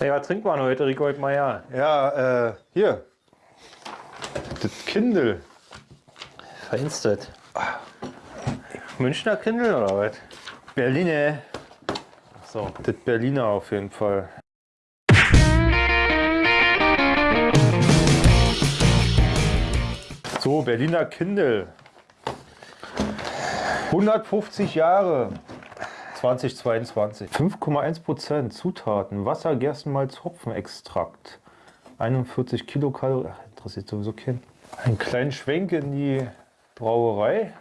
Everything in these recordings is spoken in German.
Hey, was trinkt man heute, Rico Meier? Ja, äh, hier. Das Kindle. Feinstet. Münchner Kindle oder was? Berliner. So. Das Berliner auf jeden Fall. So, Berliner Kindle. 150 Jahre. 2022. 5,1 Prozent Zutaten. Wasser, Gerstenmalz, Hopfenextrakt. 41 Kilokalorien. Interessiert sowieso keinen. Einen kleinen Schwenk in die Brauerei.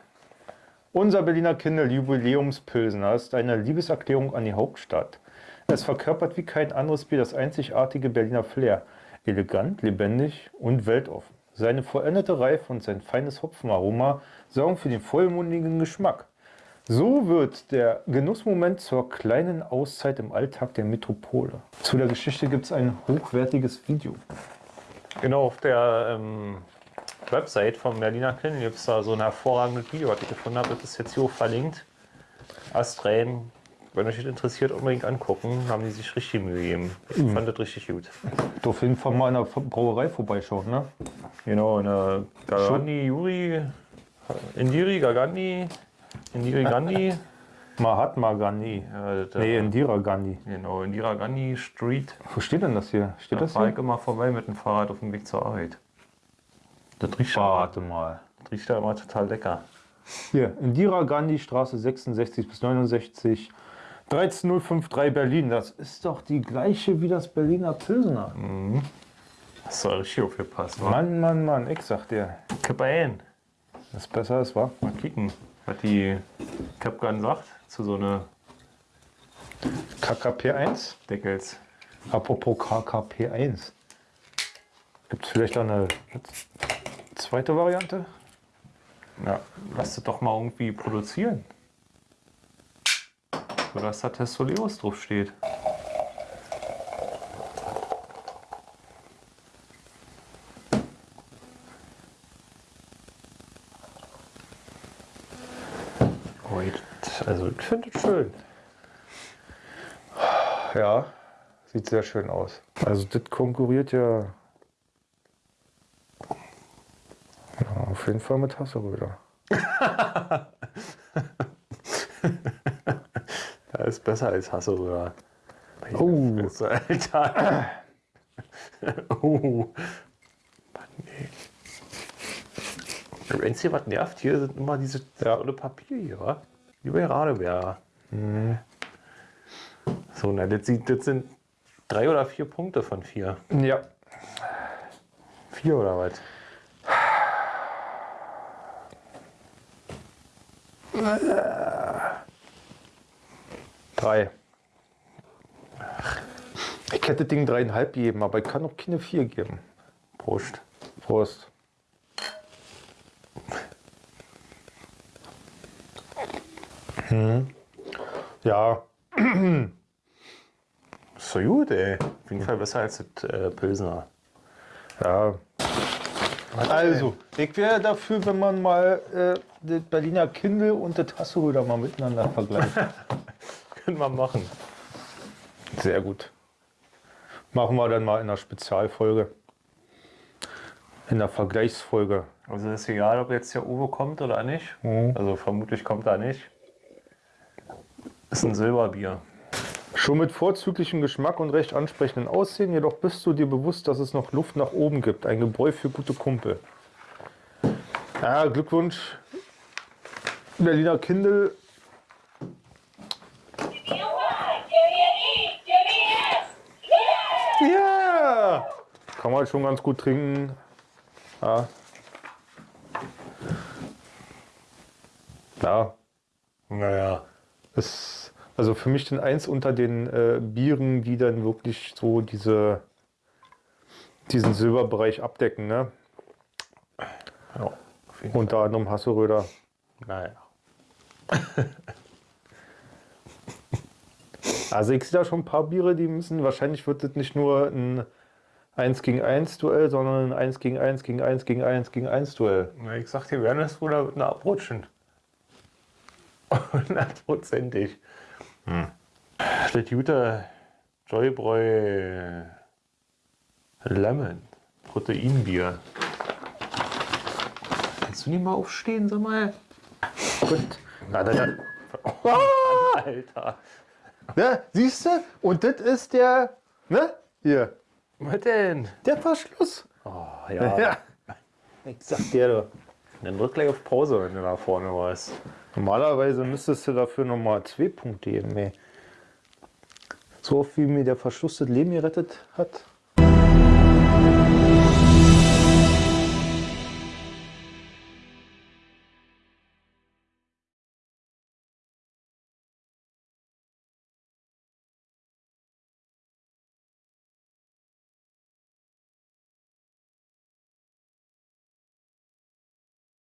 Unser Berliner Kindle Jubiläumspilsner ist eine Liebeserklärung an die Hauptstadt. Es verkörpert wie kein anderes Bier das einzigartige Berliner Flair. Elegant, lebendig und weltoffen. Seine vollendete Reife und sein feines Hopfenaroma sorgen für den vollmundigen Geschmack. So wird der Genussmoment zur kleinen Auszeit im Alltag der Metropole. Zu der Geschichte gibt es ein hochwertiges Video. Genau, auf der ähm, Website vom Berliner Kindle gibt es da so ein hervorragendes Video, was ich gefunden habe. Das ist jetzt hier auch verlinkt. Astrein, wenn euch das interessiert, unbedingt angucken. Haben die sich richtig Mühe gegeben. Ich Mhm. fand das richtig gut. Du auf jeden Fall mal in der Brauerei vorbeischauen, ne? Genau, eine Gagani, Juri, Indiri, Gagani, Indiri Gandhi. Mahatma Gandhi. Das, Nee, äh, Indira Gandhi. Genau, Indira Gandhi Street. Wo steht denn das hier? Steht Da das fahre ich hier? immer vorbei mit dem Fahrrad auf dem Weg zur Arbeit. Das riecht, Warte mal. das riecht da immer total lecker. Hier, Indira Gandhi Straße 66 bis 69, 13053 Berlin. Das ist doch die gleiche wie das Berliner Pilsener. Das soll richtig aufgepasst, wa? Mann, Mann, Mann, ich sag dir, Kipp ein. das ist besser ist, wa? Mal kicken, was die Capgun sagt zu so einer KKP1. Deckels. Apropos KKP1. Gibt es vielleicht eine zweite Variante? Ja, lass das doch mal irgendwie produzieren. So dass da Testoleros drauf das- Also ich finde das schön. Ja, sieht sehr schön aus. Also das konkurriert ja, ja auf jeden Fall mit Hasseröder. Da ist besser als Hasseröder. Oh. Das, Alter. oh. Mann, ey. Das Einzige, was nervt hier, sind immer diese tolle Papier hier, wa? Wie bei Radebär. So, na, das, das sind drei oder vier Punkte von vier. Ja, Vier oder was? drei. Ich hätte Ding dreieinhalb geben, aber ich kann auch keine vier geben. Prost. Prost. Hm. Ja, so gut, ey. Auf jeden Fall besser als das äh, Pilsner. ja. Also, ich wäre dafür, wenn man mal äh, das Berliner Kindle und das Hasseröder mal miteinander vergleicht. Können wir machen. Sehr gut. Machen wir dann mal in einer Spezialfolge. In der Vergleichsfolge. Also ist egal, ob jetzt der Uwe kommt oder nicht. Also vermutlich kommt er nicht. Ist ein Silberbier. Schon mit vorzüglichem Geschmack und recht ansprechenden Aussehen, jedoch bist du dir bewusst, dass es noch Luft nach oben gibt. Ein Gebräu für gute Kumpel. Ja, Glückwunsch. Berliner Kindle. Ja! Kann man schon ganz gut trinken. Ja. Ja, Naja. Ist also für mich dann eins unter den äh, Bieren, die dann wirklich so diese, diesen Silberbereich abdecken. Ne? Ja, Unter anderem Hasseröder. Fall. Naja. Also ich sehe da schon ein paar Biere, die müssen, wahrscheinlich wird das nicht nur ein 1 gegen 1 Duell, sondern ein 1 gegen 1 gegen 1 gegen 1 gegen 1 Duell. Na, Ich sag dir, werden es wohl abrutschen. Hundertprozentig. Das Gute Joybräu Lemon. Proteinbier. Kannst du nicht mal aufstehen, sag mal? Gut. Na, da, da. Alter. Ne, siehst du? Und das ist der, ne? Hier, Was denn? der Verschluss. Oh, ja. Ja. Ich sag dir doch. Dann drück gleich auf Pause, wenn du da vorne warst. Normalerweise müsstest du dafür nochmal zwei Punkte geben, ey. So wie mir der Verschluss das Leben gerettet hat.